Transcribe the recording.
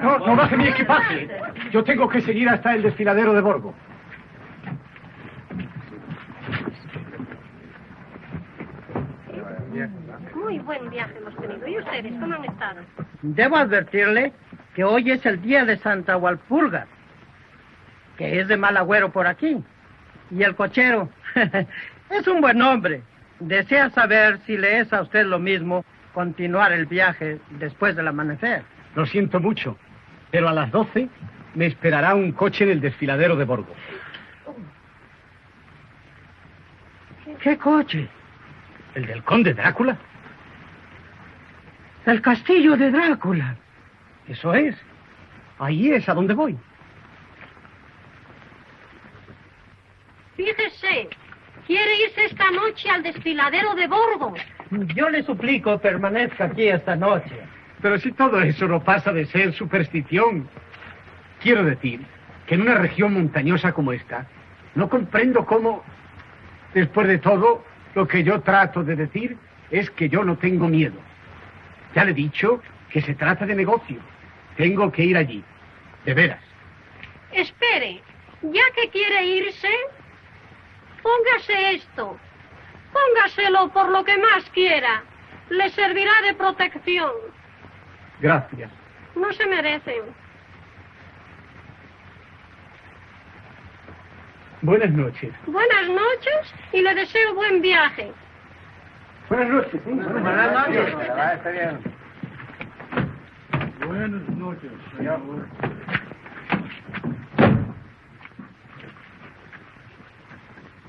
No, no baje mi equipaje. Yo tengo que seguir hasta el desfiladero de Borgo. Muy buen viaje hemos tenido. ¿Y ustedes cómo han estado? Debo advertirle que hoy es el día de Santa Walpurga, que es de mal agüero por aquí. Y el cochero es un buen hombre. Desea saber si le es a usted lo mismo continuar el viaje después del amanecer. Lo siento mucho, pero a las 12 me esperará un coche en el desfiladero de Borgo. ¿Qué coche? ¿El del conde Drácula? El castillo de Drácula. Eso es. Ahí es a donde voy. Fíjese, quiere irse esta noche al desfiladero de Borgo. Yo le suplico permanezca aquí esta noche. Pero si todo eso no pasa de ser superstición. Quiero decir que en una región montañosa como esta, no comprendo cómo, después de todo, lo que yo trato de decir es que yo no tengo miedo. Ya le he dicho que se trata de negocio. Tengo que ir allí. De veras. Espere, ya que quiere irse, póngase esto. Póngaselo por lo que más quiera. Le servirá de protección. Gracias. No se merecen. Buenas noches. Buenas noches y le deseo buen viaje. Buenas noches. Buenas noches. Buenas noches, señor.